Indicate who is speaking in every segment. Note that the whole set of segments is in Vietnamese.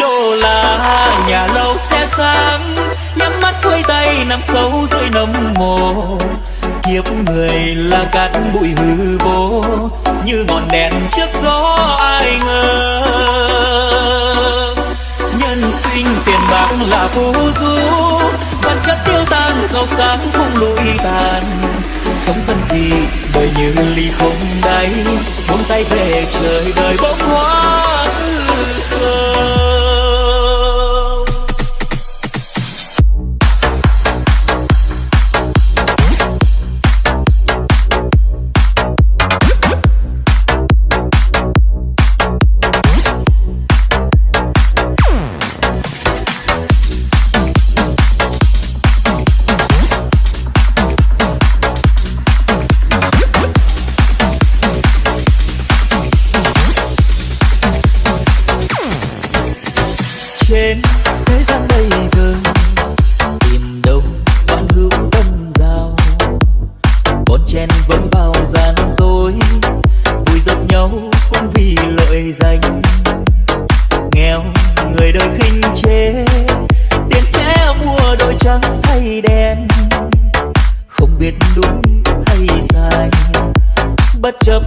Speaker 1: đô la nhà lâu xe sáng nhắm mắt xuôi tay nằm sâu dưới nấm mồ. Kiếp người là cát bụi hư vô, như ngọn đèn trước gió ai ngờ. Nhân sinh tiền bạc là phù du, vật chất tiêu tan, giàu sáng không lụi tàn. Sống sân gì đời như ly không đáy, buông tay về trời đời bỗng hoa hư không trên thế gian bây giờ. Tìm đâu bạn hữu tâm giao. Bon chen vẫn bao gian dối. Vui dập nhau cũng vì lợi danh. Nghèo, người đời khinh chế. Tiền sẽ mua đôi trắng hay đen. Không biết đúng hay sai. Bất chấp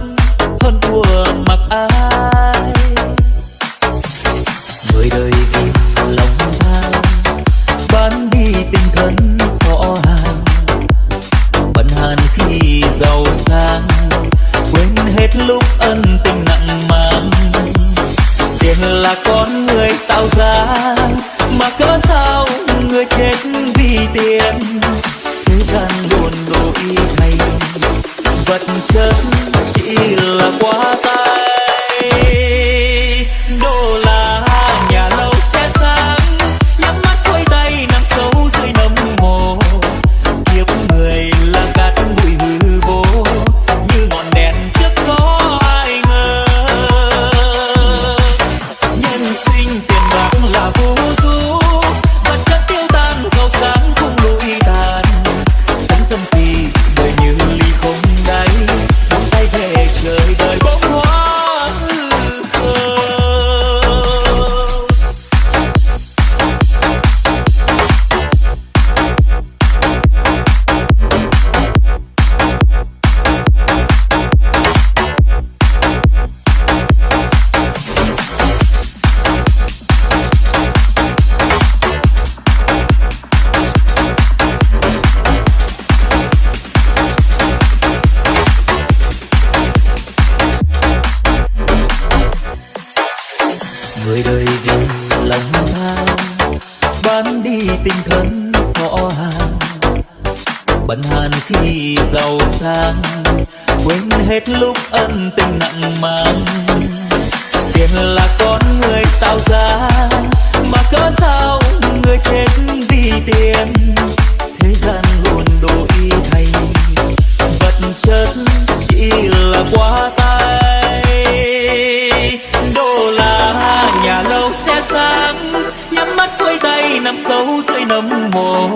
Speaker 1: hơn thua mặc ai giàu sang, quên hết lúc ân tình nặng mang tiền là con người tạo ra người đời vì lòng tham, bán đi tinh thần họ hàng bận hàn khi giàu sang, quên hết lúc ân tình nặng mang. Tiền là con người tạo ra, mà cớ sao người chết sâu dưới nấm mồ.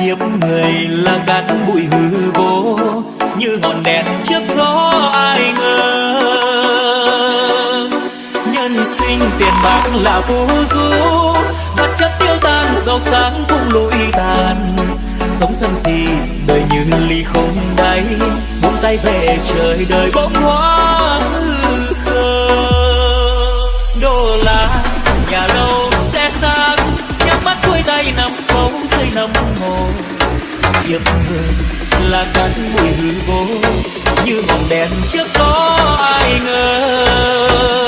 Speaker 1: Kiếp người là cát bụi hư vô, như ngọn đèn trước gió ai ngờ. Nhân sinh tiền bạc là phù du, vật chất tiêu tan, giàu sáng cũng lụi tàn. Sống sân si đời như ly không đáy, buông tay về trời đời bỗng hóa hư khờ. Đô la, nhà lâu kiếp người là cát bụi hư vô như ngọn đèn trước gió ai ngờ.